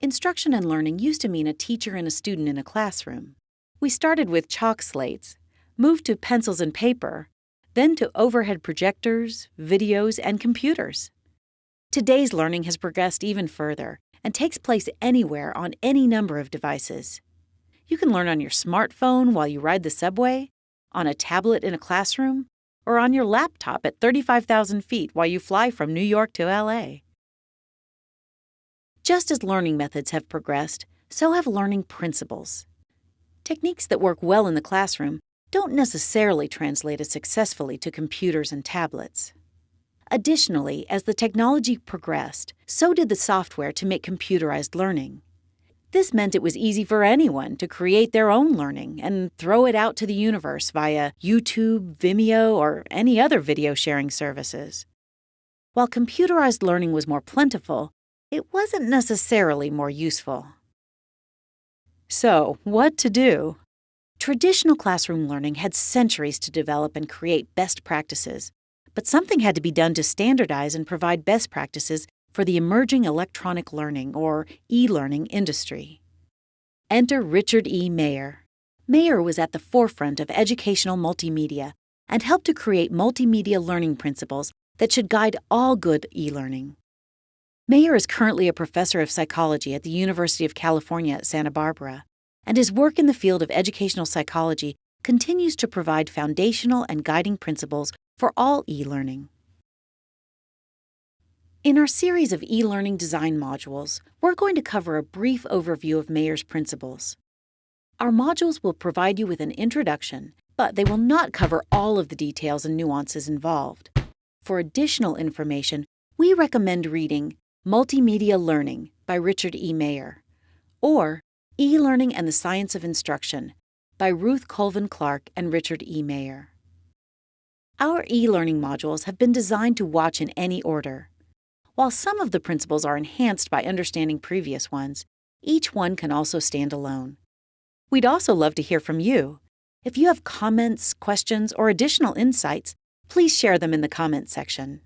Instruction and learning used to mean a teacher and a student in a classroom. We started with chalk slates, moved to pencils and paper, then to overhead projectors, videos, and computers. Today's learning has progressed even further and takes place anywhere on any number of devices. You can learn on your smartphone while you ride the subway, on a tablet in a classroom, or on your laptop at 35,000 feet while you fly from New York to LA. Just as learning methods have progressed, so have learning principles. Techniques that work well in the classroom don't necessarily translate as successfully to computers and tablets. Additionally, as the technology progressed, so did the software to make computerized learning. This meant it was easy for anyone to create their own learning and throw it out to the universe via YouTube, Vimeo, or any other video sharing services. While computerized learning was more plentiful, it wasn't necessarily more useful. So, what to do? Traditional classroom learning had centuries to develop and create best practices, but something had to be done to standardize and provide best practices for the emerging electronic learning or e learning industry. Enter Richard E. Mayer. Mayer was at the forefront of educational multimedia and helped to create multimedia learning principles that should guide all good e learning. Mayer is currently a professor of psychology at the University of California at Santa Barbara, and his work in the field of educational psychology continues to provide foundational and guiding principles for all e learning. In our series of e learning design modules, we're going to cover a brief overview of Mayer's principles. Our modules will provide you with an introduction, but they will not cover all of the details and nuances involved. For additional information, we recommend reading Multimedia Learning by Richard E. Mayer, or E Learning and the Science of Instruction by Ruth Colvin Clark and Richard E. Mayer. Our e learning modules have been designed to watch in any order. While some of the principles are enhanced by understanding previous ones, each one can also stand alone. We'd also love to hear from you. If you have comments, questions, or additional insights, please share them in the comments section.